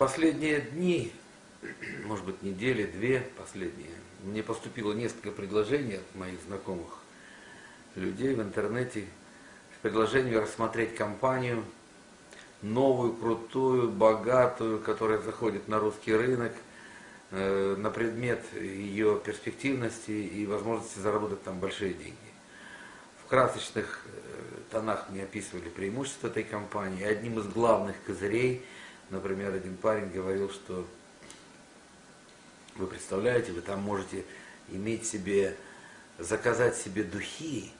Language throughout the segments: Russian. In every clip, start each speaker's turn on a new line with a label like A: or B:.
A: последние дни, может быть недели, две последние, мне поступило несколько предложений от моих знакомых людей в интернете с предложением рассмотреть компанию, новую, крутую, богатую, которая заходит на русский рынок, э, на предмет ее перспективности и возможности заработать там большие деньги. В красочных э, тонах мне описывали преимущества этой компании. Одним из главных козырей, например, один парень говорил, что вы представляете, вы там можете иметь себе, заказать себе духи,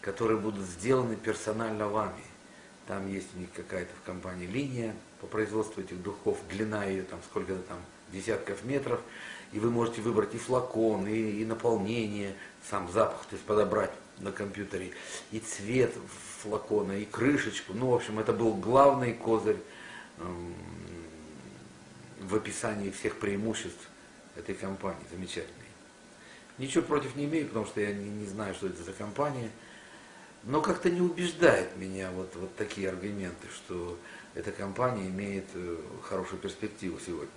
A: которые будут сделаны персонально вами. Там есть у них какая-то в компании линия по производству этих духов, длина ее там сколько-то там десятков метров, и вы можете выбрать и флакон, и, и наполнение, сам запах, то есть подобрать на компьютере, и цвет флакона, и крышечку. Ну, в общем, это был главный козырь в описании всех преимуществ этой компании, замечательной. Ничего против не имею, потому что я не, не знаю, что это за компания. Но как-то не убеждает меня вот, вот такие аргументы, что эта компания имеет э, хорошую перспективу сегодня.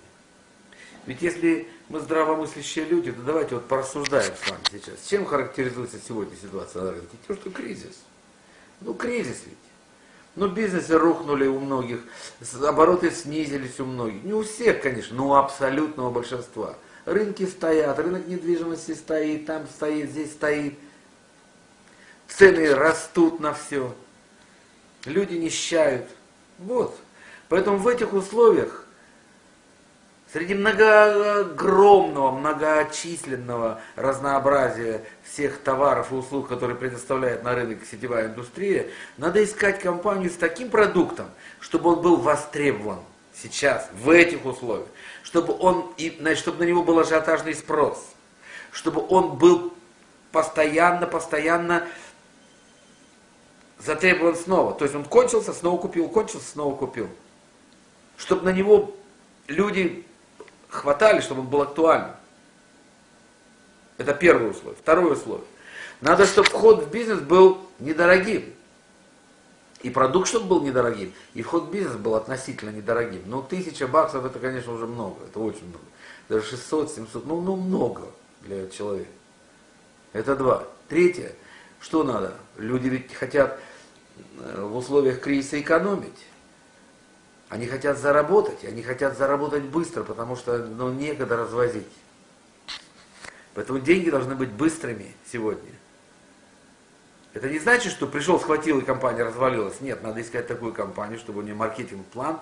A: Ведь если мы здравомыслящие люди, то давайте вот порассуждаем с вами сейчас. Чем характеризуется сегодня ситуация на рынке? Тем, что кризис. Ну, кризис ведь. Ну, бизнесы рухнули у многих, обороты снизились у многих. Не у всех, конечно, но у абсолютного большинства. Рынки стоят, рынок недвижимости стоит, там стоит, здесь стоит. Цены растут на все. Люди нищают. Вот. Поэтому в этих условиях Среди многоогромного, многочисленного разнообразия всех товаров и услуг, которые предоставляет на рынок сетевая индустрия, надо искать компанию с таким продуктом, чтобы он был востребован сейчас, в этих условиях, чтобы, он, и, значит, чтобы на него был ажиотажный спрос, чтобы он был постоянно, постоянно затребован снова. То есть он кончился, снова купил, кончился, снова купил. Чтобы на него люди хватали, чтобы он был актуальным. Это первое условие. Второе условие. Надо, чтобы вход в бизнес был недорогим. И продукт, чтобы был недорогим, и вход в бизнес был относительно недорогим. Ну, тысяча баксов, это, конечно, уже много, это очень много. Даже 600, 700, ну, ну много для человека. Это два. Третье, что надо? Люди ведь хотят э, в условиях кризиса экономить. Они хотят заработать, они хотят заработать быстро, потому что ну, некогда развозить. Поэтому деньги должны быть быстрыми сегодня. Это не значит, что пришел, схватил и компания развалилась. Нет, надо искать такую компанию, чтобы у нее маркетинг-план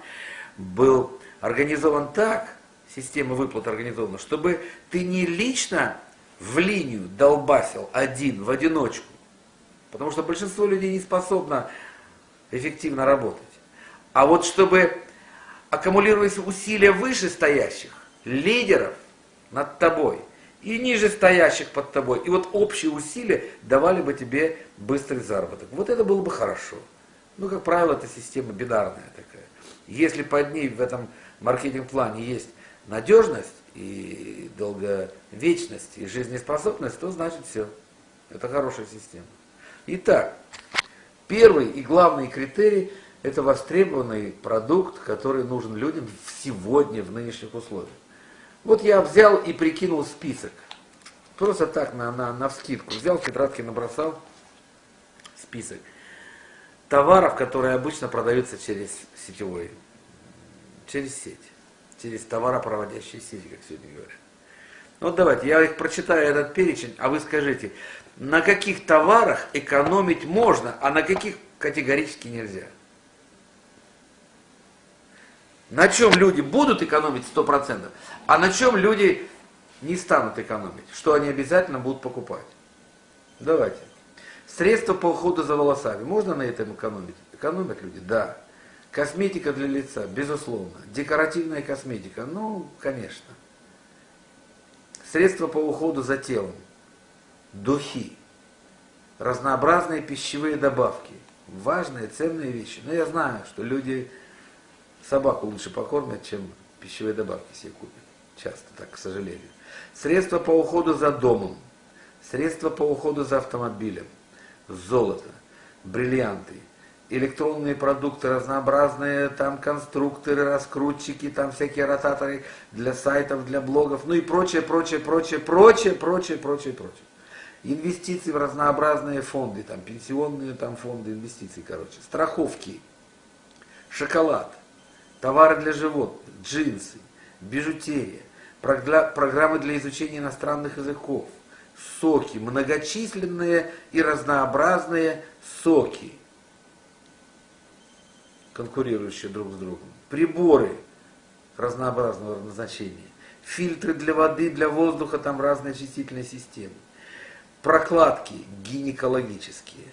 A: был организован так, система выплат организована, чтобы ты не лично в линию долбасил один, в одиночку. Потому что большинство людей не способно эффективно работать. А вот чтобы аккумулировались усилия вышестоящих, лидеров над тобой и ниже стоящих под тобой. И вот общие усилия давали бы тебе быстрый заработок. Вот это было бы хорошо. Ну, как правило, это система бинарная такая. Если под ней в этом маркетинг-плане есть надежность и долговечность и жизнеспособность, то значит все. Это хорошая система. Итак, первый и главный критерий – это востребованный продукт, который нужен людям сегодня, в нынешних условиях. Вот я взял и прикинул список. Просто так, на, на, на вскидку. Взял, тетрадки набросал список товаров, которые обычно продаются через сетевой, через сеть, через товаропроводящие сети, как сегодня говорят. Вот давайте, я их прочитаю, этот перечень, а вы скажите, на каких товарах экономить можно, а на каких категорически нельзя. На чем люди будут экономить 100%, а на чем люди не станут экономить, что они обязательно будут покупать. Давайте. Средства по уходу за волосами. Можно на этом экономить? Экономят люди? Да. Косметика для лица, безусловно. Декоративная косметика, ну, конечно. Средства по уходу за телом. Духи. Разнообразные пищевые добавки. Важные, ценные вещи. Но я знаю, что люди Собаку лучше покормят, чем пищевые добавки себе купят. Часто так, к сожалению. Средства по уходу за домом. Средства по уходу за автомобилем. Золото. Бриллианты. электронные продукты, разнообразные там конструкторы, раскрутчики, там всякие ротаторы для сайтов, для блогов, ну и прочее, прочее, прочее, прочее, прочее, прочее, прочее. Инвестиции в разнообразные фонды, там пенсионные там фонды инвестиций, короче, страховки, шоколад, товары для животных, джинсы, бижутерия, программы для изучения иностранных языков, соки, многочисленные и разнообразные соки, конкурирующие друг с другом, приборы разнообразного назначения, фильтры для воды, для воздуха, там разные очистительные системы, прокладки гинекологические,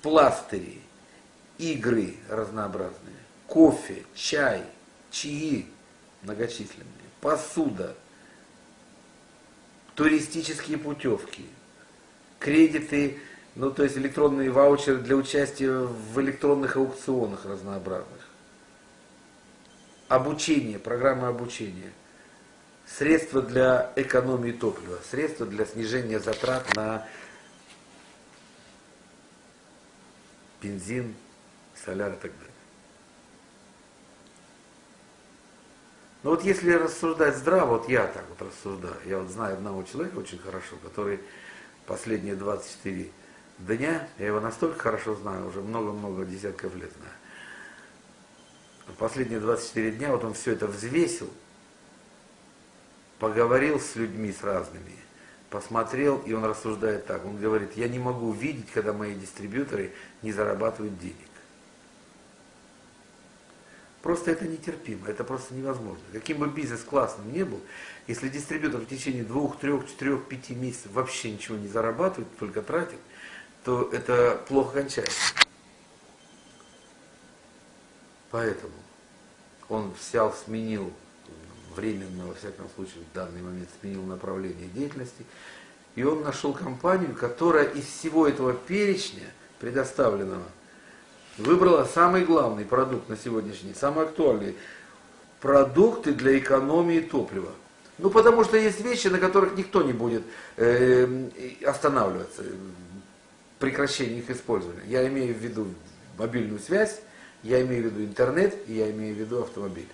A: пластыри, игры разнообразные, кофе, чай, чаи многочисленные, посуда, туристические путевки, кредиты, ну то есть электронные ваучеры для участия в электронных аукционах разнообразных, обучение, программы обучения, средства для экономии топлива, средства для снижения затрат на бензин, соляр и так далее. Но вот если рассуждать здраво, вот я так вот рассуждаю, я вот знаю одного человека очень хорошо, который последние 24 дня, я его настолько хорошо знаю, уже много-много десятков лет знаю. Последние 24 дня вот он все это взвесил, поговорил с людьми, с разными, посмотрел, и он рассуждает так. Он говорит, я не могу видеть, когда мои дистрибьюторы не зарабатывают денег. Просто это нетерпимо, это просто невозможно. Каким бы бизнес классным ни был, если дистрибьютор в течение двух, трех, четырех, пяти месяцев вообще ничего не зарабатывает, только тратит, то это плохо кончается. Поэтому он взял, сменил временно, во всяком случае, в данный момент сменил направление деятельности, и он нашел компанию, которая из всего этого перечня предоставленного выбрала самый главный продукт на сегодняшний день, самый актуальный. Продукты для экономии топлива. Ну, потому что есть вещи, на которых никто не будет э, останавливаться. Прекращение их использования. Я имею в виду мобильную связь, я имею в виду интернет, и я имею в виду автомобиль.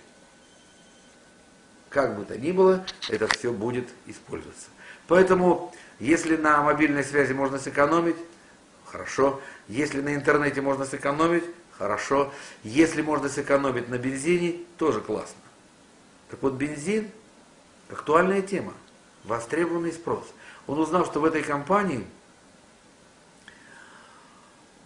A: Как бы то ни было, это все будет использоваться. Поэтому, если на мобильной связи можно сэкономить, хорошо. Если на интернете можно сэкономить, хорошо. Если можно сэкономить на бензине, тоже классно. Так вот, бензин – актуальная тема, востребованный спрос. Он узнал, что в этой компании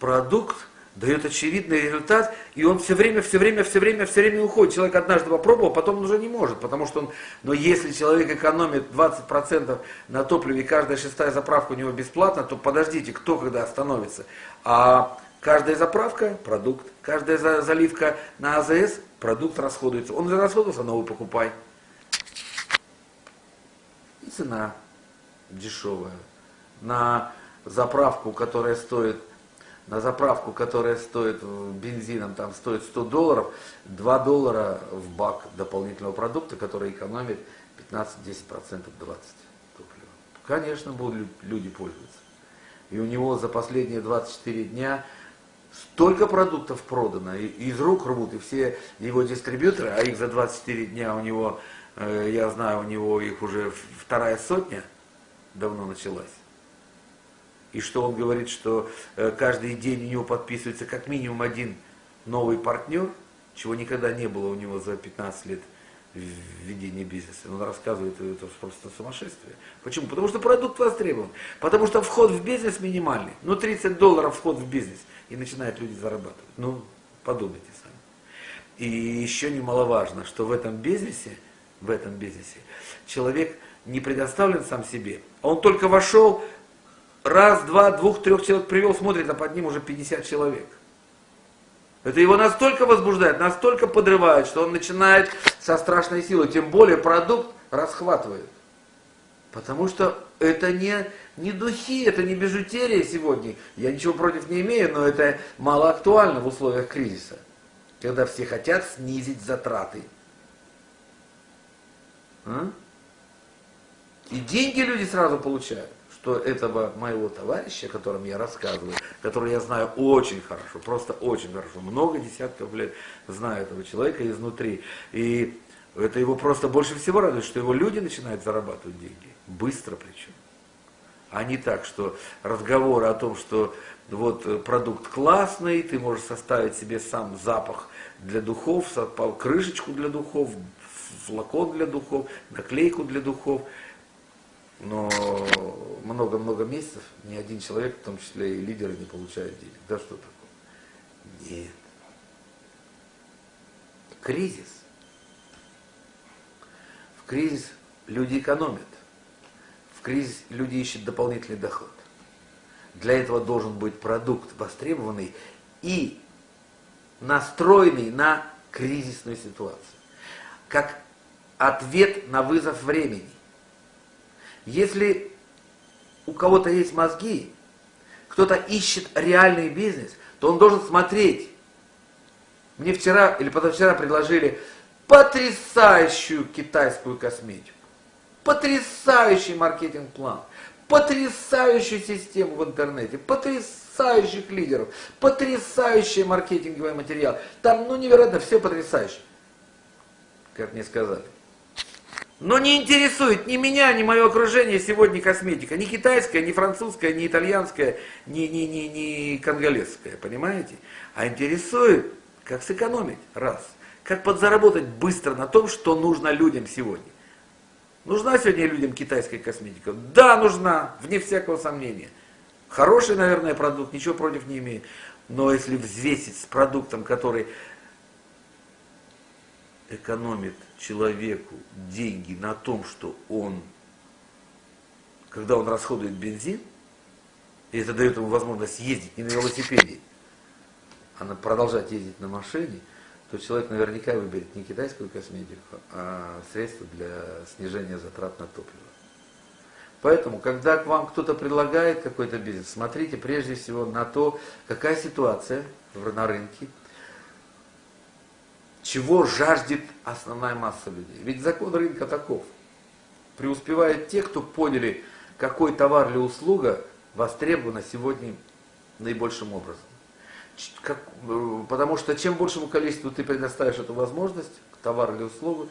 A: продукт дает очевидный результат, и он все время, все время, все время, все время уходит. Человек однажды попробовал, потом он уже не может, потому что он, но если человек экономит 20% на топливе, и каждая шестая заправка у него бесплатна, то подождите, кто когда остановится? А каждая заправка – продукт, каждая заливка на АЗС – продукт расходуется. Он расходовался, новый покупай. И цена дешевая. На заправку, которая стоит на заправку, которая стоит бензином, там стоит 100 долларов, 2 доллара в бак дополнительного продукта, который экономит 15-10% 20 топлива. Конечно, будут люди пользоваться. И у него за последние 24 дня столько продуктов продано, и из рук рвут, и все его дистрибьюторы, а их за 24 дня у него, э, я знаю, у него их уже вторая сотня давно началась и что он говорит, что э, каждый день у него подписывается как минимум один новый партнер, чего никогда не было у него за 15 лет ведения бизнеса. Он рассказывает, это просто сумасшествие. Почему? Потому что продукт востребован. Потому что вход в бизнес минимальный. Ну, 30 долларов вход в бизнес. И начинают люди зарабатывать. Ну, подумайте сами. И еще немаловажно, что в этом бизнесе, в этом бизнесе человек не предоставлен сам себе. Он только вошел, раз, два, двух, трех человек привел, смотрит, а под ним уже 50 человек. Это его настолько возбуждает, настолько подрывает, что он начинает со страшной силой, тем более продукт расхватывает. Потому что это не, не духи, это не бижутерия сегодня. Я ничего против не имею, но это мало актуально в условиях кризиса. Когда все хотят снизить затраты. А? И деньги люди сразу получают что этого моего товарища, о котором я рассказываю, который я знаю очень хорошо, просто очень хорошо, много десятков лет знаю этого человека изнутри, и это его просто больше всего радует, что его люди начинают зарабатывать деньги, быстро причем. А не так, что разговоры о том, что вот продукт классный, ты можешь составить себе сам запах для духов, крышечку для духов, флакон для духов, наклейку для духов. Но много-много месяцев ни один человек, в том числе и лидеры, не получает денег. Да что такое? Нет. Кризис. В кризис люди экономят. В кризис люди ищут дополнительный доход. Для этого должен быть продукт востребованный и настроенный на кризисную ситуацию. Как ответ на вызов времени. Если у кого-то есть мозги, кто-то ищет реальный бизнес, то он должен смотреть. Мне вчера или позавчера предложили потрясающую китайскую косметику, потрясающий маркетинг-план, потрясающую систему в интернете, потрясающих лидеров, потрясающий маркетинговый материал. Там, ну, невероятно, все потрясающе. Как мне сказали. Но не интересует ни меня, ни мое окружение сегодня косметика. Ни китайская, ни французская, ни итальянская, ни, ни, ни, ни конголезская, понимаете? А интересует, как сэкономить, раз. Как подзаработать быстро на том, что нужно людям сегодня. Нужна сегодня людям китайская косметика? Да, нужна, вне всякого сомнения. Хороший, наверное, продукт, ничего против не имею. Но если взвесить с продуктом, который экономит человеку деньги на том, что он, когда он расходует бензин, и это дает ему возможность ездить не на велосипеде, а на, продолжать ездить на машине, то человек наверняка выберет не китайскую косметику, а средства для снижения затрат на топливо. Поэтому, когда к вам кто-то предлагает какой-то бизнес, смотрите прежде всего на то, какая ситуация на рынке, чего жаждет основная масса людей. Ведь закон рынка таков. Преуспевают те, кто поняли, какой товар или услуга востребована сегодня наибольшим образом. Как, э, потому что чем большему количеству ты предоставишь эту возможность, товар или услугу,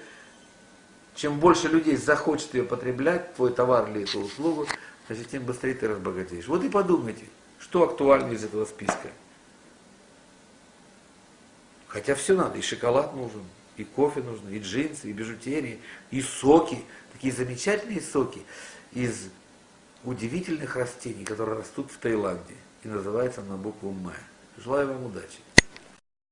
A: чем больше людей захочет ее потреблять, твой товар или эту услугу, значит, тем быстрее ты разбогатеешь. Вот и подумайте, что актуально из этого списка. Хотя все надо, и шоколад нужен, и кофе нужно, и джинсы, и бижутерии, и соки, такие замечательные соки из удивительных растений, которые растут в Таиланде и называются на букву М. Желаю вам удачи.